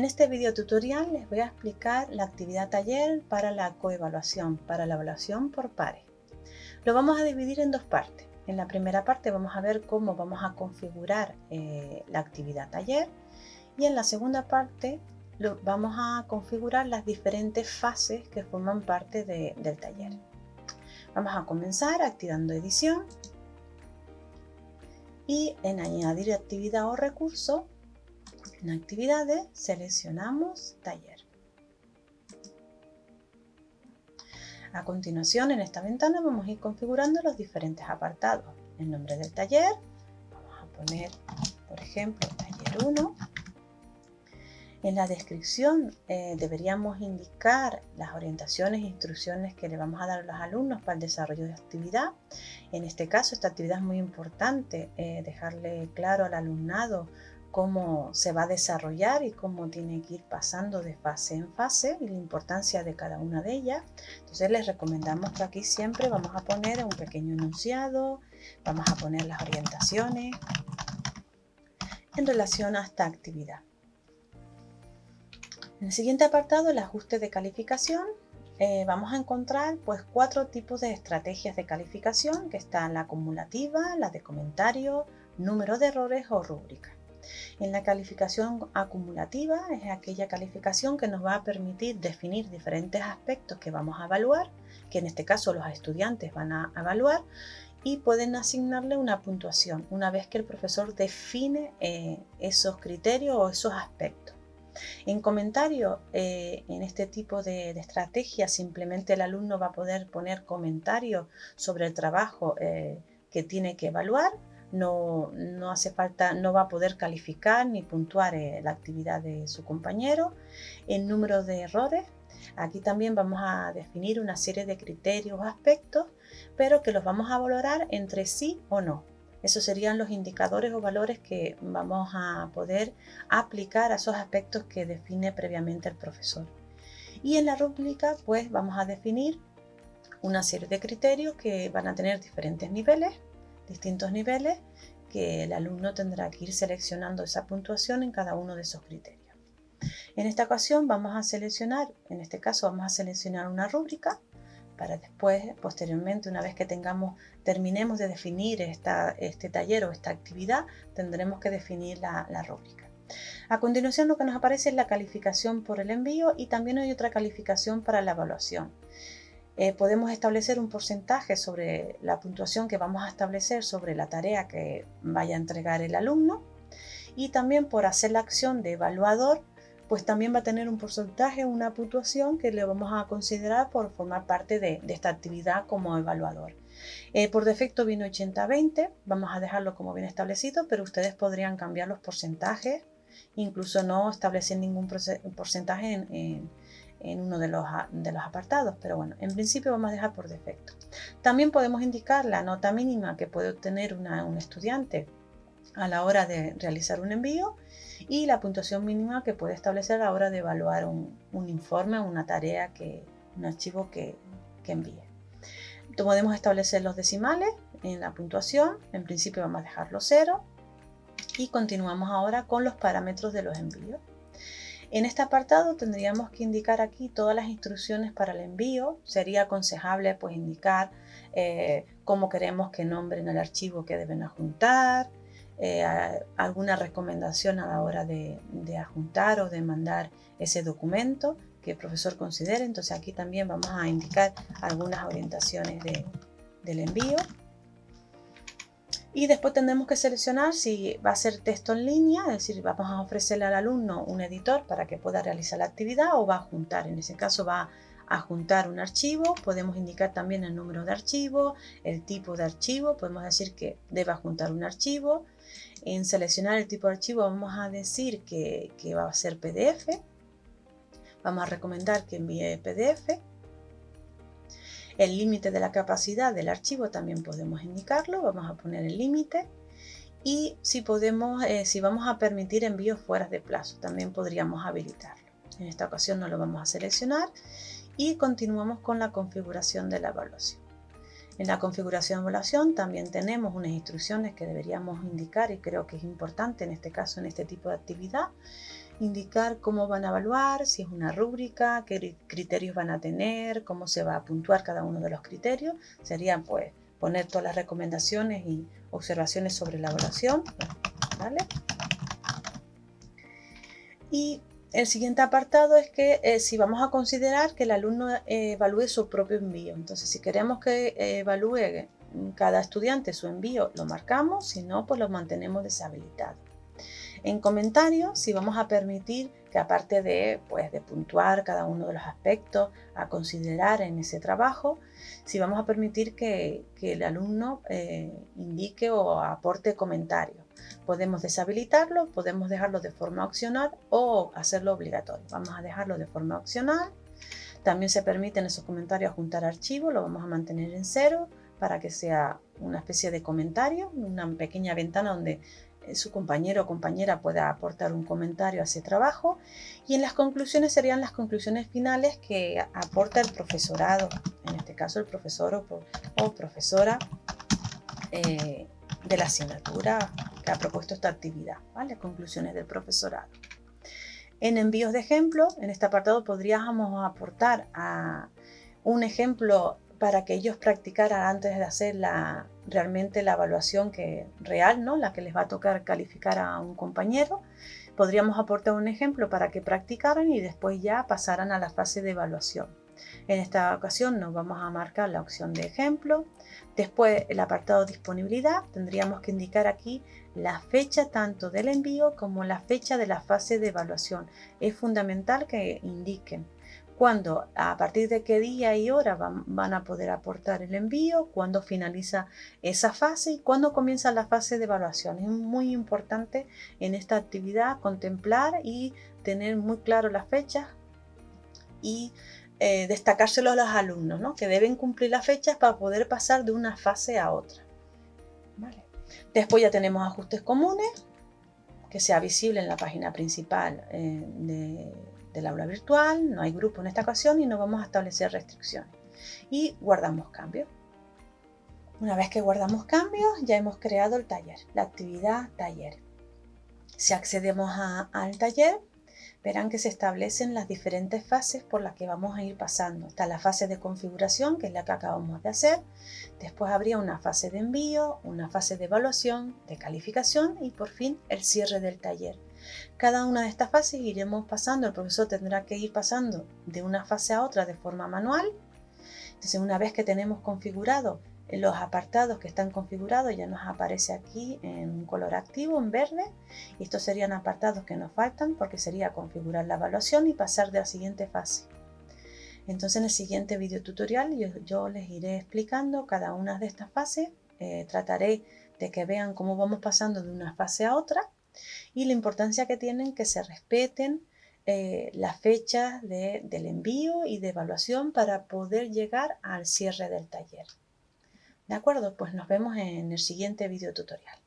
En este video tutorial les voy a explicar la actividad taller para la coevaluación, para la evaluación por pares. Lo vamos a dividir en dos partes. En la primera parte vamos a ver cómo vamos a configurar eh, la actividad taller y en la segunda parte vamos a configurar las diferentes fases que forman parte del taller. Vamos a comenzar activando edición y en añadir actividad o recurso en actividades seleccionamos taller. A continuación en esta ventana vamos a ir configurando los diferentes apartados. El nombre del taller, vamos a poner por ejemplo taller 1. En la descripción eh, deberíamos indicar las orientaciones e instrucciones que le vamos a dar a los alumnos para el desarrollo de actividad. En este caso esta actividad es muy importante, eh, dejarle claro al alumnado cómo se va a desarrollar y cómo tiene que ir pasando de fase en fase y la importancia de cada una de ellas. Entonces les recomendamos que aquí siempre vamos a poner un pequeño enunciado, vamos a poner las orientaciones en relación a esta actividad. En el siguiente apartado, el ajuste de calificación, eh, vamos a encontrar pues cuatro tipos de estrategias de calificación que están la acumulativa, la de comentario, número de errores o rúbrica. En la calificación acumulativa es aquella calificación que nos va a permitir definir diferentes aspectos que vamos a evaluar, que en este caso los estudiantes van a evaluar, y pueden asignarle una puntuación una vez que el profesor define eh, esos criterios o esos aspectos. En comentario, eh, en este tipo de, estrategia, simplemente el alumno va a poder poner comentarios sobre el trabajo eh, que tiene que evaluar no, hace falta, no va a poder calificar ni puntuar eh, la actividad de su compañero. El número de errores, aquí también vamos a definir una serie de criterios o aspectos, pero que los vamos a valorar entre sí o no. Esos serían los indicadores o valores que vamos a poder aplicar a esos aspectos que define previamente el profesor. Y en la rúbrica pues vamos a definir una serie de criterios que van a tener diferentes niveles distintos niveles que el alumno tendrá que ir seleccionando esa puntuación en cada uno de esos criterios. En esta ocasión vamos a seleccionar, en este caso vamos a seleccionar una rúbrica para después, posteriormente, una vez que tengamos, terminemos de definir esta, este taller o esta actividad, tendremos que definir la, la rúbrica. A continuación lo que nos aparece es la calificación por el envío y también hay otra calificación para la evaluación. Eh, podemos establecer un porcentaje sobre la puntuación que vamos a establecer sobre la tarea que vaya a entregar el alumno y también por hacer la acción de evaluador pues también va a tener un porcentaje, una puntuación que le vamos a considerar por formar parte de, esta actividad como evaluador. Eh, por defecto viene 80-20, vamos a dejarlo como bien establecido, pero ustedes podrían cambiar los porcentajes, incluso no establecer ningún porcentaje en, en uno de los, de los apartados, pero bueno, en principio vamos a dejar por defecto. También podemos indicar la nota mínima que puede obtener un estudiante a la hora de realizar un envío y la puntuación mínima que puede establecer a la hora de evaluar un, un informe, una tarea, que, un archivo que, que envíe. Podemos establecer los decimales en la puntuación, en principio vamos a dejarlo cero y continuamos ahora con los parámetros de los envíos. En este apartado tendríamos que indicar aquí todas las instrucciones para el envío. Sería aconsejable pues indicar eh, cómo queremos que nombren el archivo que deben adjuntar, eh, alguna recomendación a la hora de, de, adjuntar o de mandar ese documento que el profesor considere. Entonces aquí también vamos a indicar algunas orientaciones del envío y después tendremos que seleccionar si va a ser texto en línea, es decir, vamos a ofrecerle al alumno un editor para que pueda realizar la actividad o va a juntar, en ese caso va a juntar un archivo, podemos indicar también el número de archivo, el tipo de archivo, podemos decir que deba juntar un archivo, en seleccionar el tipo de archivo vamos a decir que, que va a ser PDF, vamos a recomendar que envíe PDF, el límite de la capacidad del archivo también podemos indicarlo, vamos a poner el límite. Y si, podemos, eh, si vamos a permitir envíos fuera de plazo, también podríamos habilitarlo. En esta ocasión no lo vamos a seleccionar y continuamos con la configuración de la evaluación. En la configuración de evaluación también tenemos unas instrucciones que deberíamos indicar y creo que es importante en este caso, en este tipo de actividad, indicar cómo van a evaluar, si es una rúbrica, qué criterios van a tener, cómo se va a puntuar cada uno de los criterios. Serían pues poner todas las recomendaciones y observaciones sobre la evaluación. ¿vale? Y el siguiente apartado es que eh, si vamos a considerar que el alumno eh, evalúe su propio envío. Entonces, si queremos que eh, evalúe cada estudiante su envío, lo marcamos, si no, pues lo mantenemos deshabilitado. En comentarios, si vamos a permitir que aparte de, pues, de puntuar cada uno de los aspectos a considerar en ese trabajo, si vamos a permitir que, el alumno indique o aporte comentarios. Podemos deshabilitarlo, podemos dejarlo de forma opcional o hacerlo obligatorio. Vamos a dejarlo de forma opcional. También se permiten esos comentarios juntar archivos, lo vamos a mantener en cero para que sea una especie de comentario, una pequeña ventana donde eh, su compañero o compañera pueda aportar un comentario a ese trabajo y en las conclusiones serían las conclusiones finales que aporta el profesorado, en este caso el profesor o, profesora eh, de la asignatura que ha propuesto esta actividad, ¿vale? Conclusiones del profesorado. En envíos de ejemplo, en este apartado podríamos aportar a un ejemplo para que ellos practicaran antes de hacer la, realmente la evaluación que, real, ¿no? la que les va a tocar calificar a un compañero. Podríamos aportar un ejemplo para que practicaran y después ya pasaran a la fase de evaluación. En esta ocasión nos vamos a marcar la opción de ejemplo. Después el apartado disponibilidad, tendríamos que indicar aquí la fecha tanto del envío como la fecha de la fase de evaluación. Es fundamental que indiquen cuándo, a partir de qué día y hora van, a poder aportar el envío, cuándo finaliza esa fase y cuándo comienza la fase de evaluación. Es muy importante en esta actividad contemplar y tener muy claro las fechas y eh, destacárselo a los alumnos, ¿no? que deben cumplir las fechas para poder pasar de una fase a otra. Después ya tenemos ajustes comunes, que sea visible en la página principal eh, del aula virtual, no hay grupo en esta ocasión y no vamos a establecer restricciones. Y guardamos cambios. Una vez que guardamos cambios, ya hemos creado el taller, la actividad taller. Si accedemos al taller, verán que se establecen las diferentes fases por las que vamos a ir pasando. Está la fase de configuración, que es la que acabamos de hacer. Después habría una fase de envío, una fase de evaluación, de calificación y por fin el cierre del taller. Cada una de estas fases iremos pasando, el profesor tendrá que ir pasando de una fase a otra de forma manual. Entonces una vez que tenemos configurado los apartados que están configurados ya nos aparece aquí en color activo, en verde. Estos serían apartados que nos faltan porque sería configurar la evaluación y pasar de la siguiente fase. Entonces en el siguiente video tutorial yo, les iré explicando cada una de estas fases. Eh, trataré de que vean cómo vamos pasando de una fase a otra y la importancia que tienen que se respeten eh, las fechas del envío y de evaluación para poder llegar al cierre del taller. ¿De acuerdo? Pues nos vemos en el siguiente video tutorial.